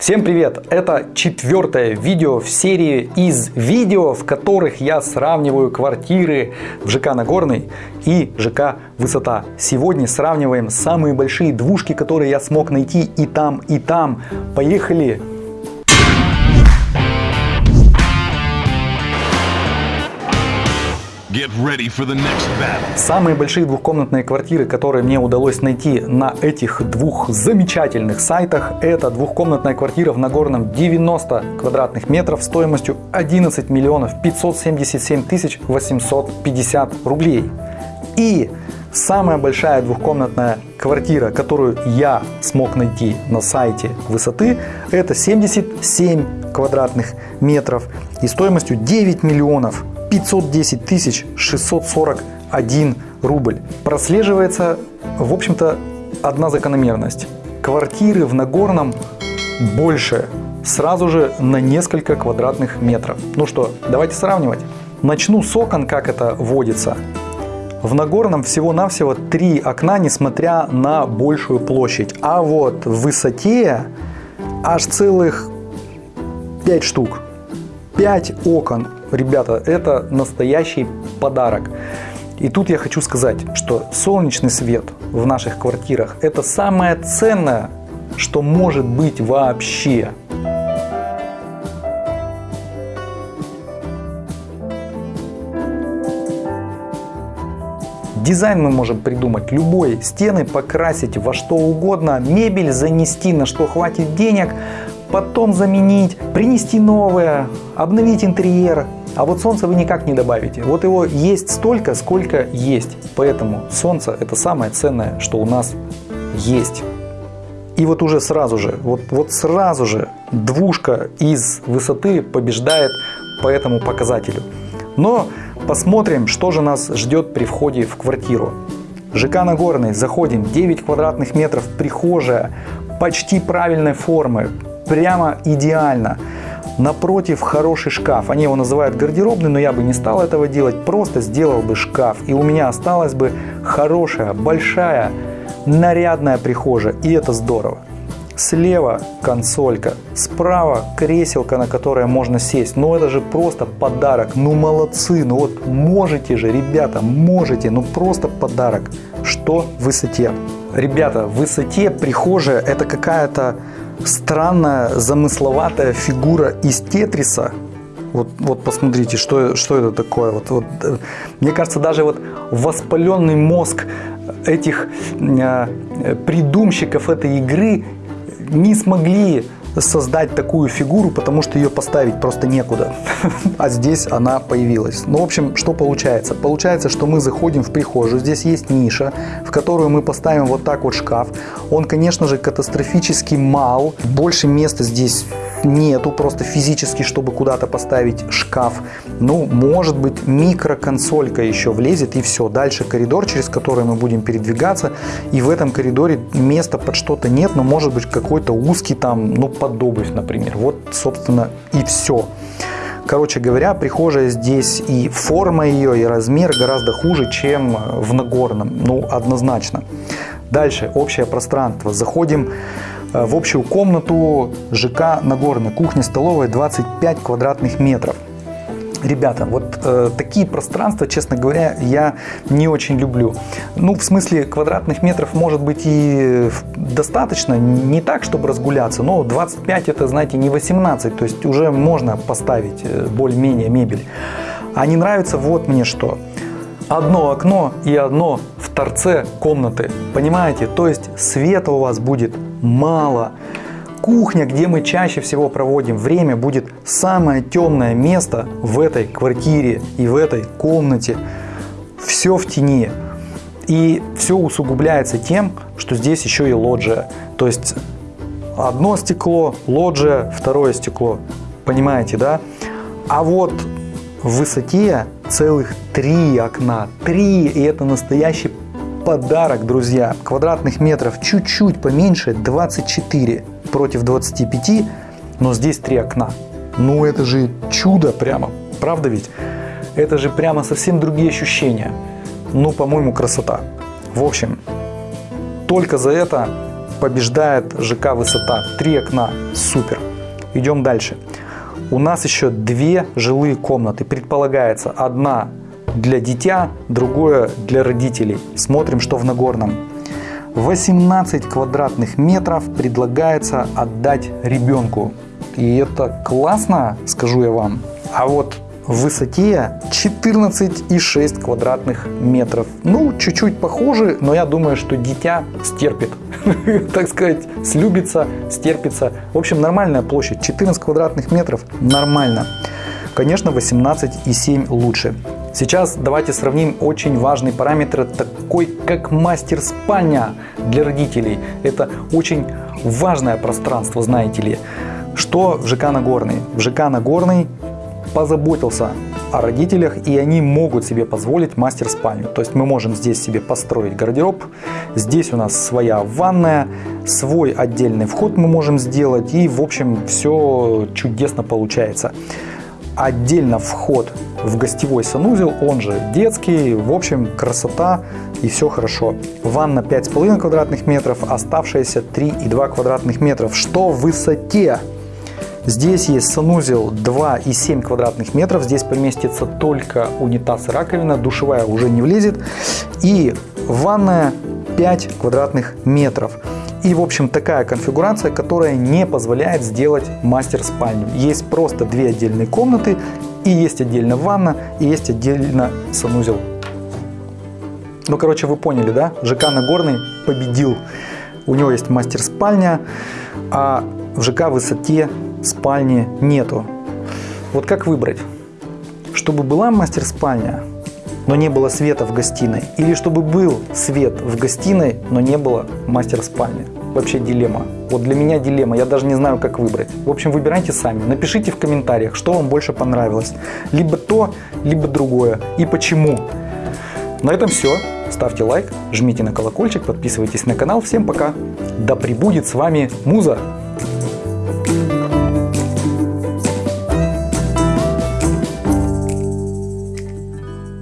Всем привет! Это четвертое видео в серии из видео, в которых я сравниваю квартиры в ЖК Нагорный и ЖК Высота. Сегодня сравниваем самые большие двушки, которые я смог найти и там, и там. Поехали! Самые большие двухкомнатные квартиры, которые мне удалось найти на этих двух замечательных сайтах, это двухкомнатная квартира в Нагорном 90 квадратных метров стоимостью 11 миллионов 577 тысяч 850 рублей. И самая большая двухкомнатная квартира, которую я смог найти на сайте высоты, это 77 квадратных метров и стоимостью 9 миллионов 510 тысяч 641 рубль. Прослеживается, в общем-то, одна закономерность. Квартиры в Нагорном больше, сразу же на несколько квадратных метров. Ну что, давайте сравнивать. Начну с окон, как это водится. В Нагорном всего-навсего три окна, несмотря на большую площадь. А вот в высоте аж целых 5 штук. 5 окон ребята, это настоящий подарок. И тут я хочу сказать, что солнечный свет в наших квартирах – это самое ценное, что может быть вообще. Дизайн мы можем придумать любой, стены покрасить во что угодно, мебель занести на что хватит денег, потом заменить, принести новое, обновить интерьер, а вот солнце вы никак не добавите. Вот его есть столько, сколько есть. Поэтому солнце это самое ценное, что у нас есть. И вот уже сразу же, вот, вот сразу же двушка из высоты побеждает по этому показателю. Но посмотрим, что же нас ждет при входе в квартиру. ЖК Нагорный, заходим, 9 квадратных метров, прихожая, почти правильной формы, прямо идеально. Напротив хороший шкаф. Они его называют гардеробный, но я бы не стал этого делать. Просто сделал бы шкаф. И у меня осталась бы хорошая, большая, нарядная прихожая. И это здорово. Слева консолька, справа креселка, на которое можно сесть. Ну это же просто подарок. Ну молодцы, ну вот можете же, ребята, можете. Ну просто подарок. Что в высоте? Ребята, в высоте прихожая это какая-то странная замысловатая фигура из Тетриса. Вот, вот посмотрите, что, что это такое. Вот, вот, э, мне кажется, даже вот воспаленный мозг этих э, придумщиков этой игры не смогли создать такую фигуру, потому что ее поставить просто некуда. А здесь она появилась. Ну, в общем, что получается? Получается, что мы заходим в прихожую, здесь есть ниша, в которую мы поставим вот так вот шкаф. Он, конечно же, катастрофически мал. Больше места здесь нету просто физически, чтобы куда-то поставить шкаф. Ну, может быть, микроконсолька еще влезет и все. Дальше коридор, через который мы будем передвигаться. И в этом коридоре места под что-то нет, но может быть какой-то узкий там, ну, под обувь, например. Вот, собственно, и все. Короче говоря, прихожая здесь и форма ее, и размер гораздо хуже, чем в Нагорном. Ну, однозначно. Дальше, общее пространство. Заходим Э, в общую комнату ЖК Нагорная, кухня-столовая 25 квадратных метров. Ребята, вот э, такие пространства, честно говоря, я не очень люблю. Ну, в смысле, квадратных метров может быть и достаточно, не так, чтобы разгуляться, но 25 это, знаете, не 18, то есть уже можно поставить э, более-менее мебель. А не нравится вот мне что. Одно окно и одно в торце комнаты, понимаете? То есть света у вас будет мало. Кухня, где мы чаще всего проводим время, будет самое темное место в этой квартире и в этой комнате. Все в тени. И все усугубляется тем, что здесь еще и лоджия. То есть одно стекло, лоджия, второе стекло. Понимаете, да? А вот в высоте целых три окна. Три, и это настоящий подарок, друзья. Квадратных метров чуть-чуть поменьше, 24 против 25, но здесь три окна. Ну это же чудо прямо, правда ведь? Это же прямо совсем другие ощущения. Ну, по-моему, красота. В общем, только за это побеждает ЖК «Высота». Три окна, супер. Идем дальше. У нас еще две жилые комнаты. Предполагается, одна для дитя, другое для родителей. Смотрим, что в Нагорном. 18 квадратных метров предлагается отдать ребенку. И это классно, скажу я вам. А вот в высоте 14,6 квадратных метров. Ну, чуть-чуть похоже, но я думаю, что дитя стерпит. Так сказать, слюбится, стерпится. В общем, нормальная площадь. 14 квадратных метров нормально. Конечно, 18,7 лучше. Сейчас давайте сравним очень важный параметр, такой как мастер-спальня для родителей. Это очень важное пространство, знаете ли. Что в ЖК Нагорный? В ЖК Нагорный позаботился о родителях, и они могут себе позволить мастер-спальню. То есть мы можем здесь себе построить гардероб, здесь у нас своя ванная, свой отдельный вход мы можем сделать, и в общем все чудесно получается. Отдельно вход в гостевой санузел, он же детский, в общем красота и все хорошо. Ванна 5,5 квадратных метров, оставшиеся 3,2 квадратных метров. Что в высоте? Здесь есть санузел 2,7 квадратных метров. Здесь поместится только унитаз и раковина. Душевая уже не влезет. И ванная 5 квадратных метров. И, в общем, такая конфигурация, которая не позволяет сделать мастер-спальню. Есть просто две отдельные комнаты, и есть отдельно ванна, и есть отдельно санузел. Ну, короче, вы поняли, да? ЖК Нагорный победил. У него есть мастер-спальня, а в ЖК Высоте спальни нету. Вот как выбрать? Чтобы была мастер-спальня, но не было света в гостиной. Или чтобы был свет в гостиной, но не было мастер-спальни. Вообще дилемма. Вот для меня дилемма. Я даже не знаю, как выбрать. В общем, выбирайте сами. Напишите в комментариях, что вам больше понравилось. Либо то, либо другое. И почему. На этом все. Ставьте лайк, жмите на колокольчик, подписывайтесь на канал. Всем пока. Да пребудет с вами Муза.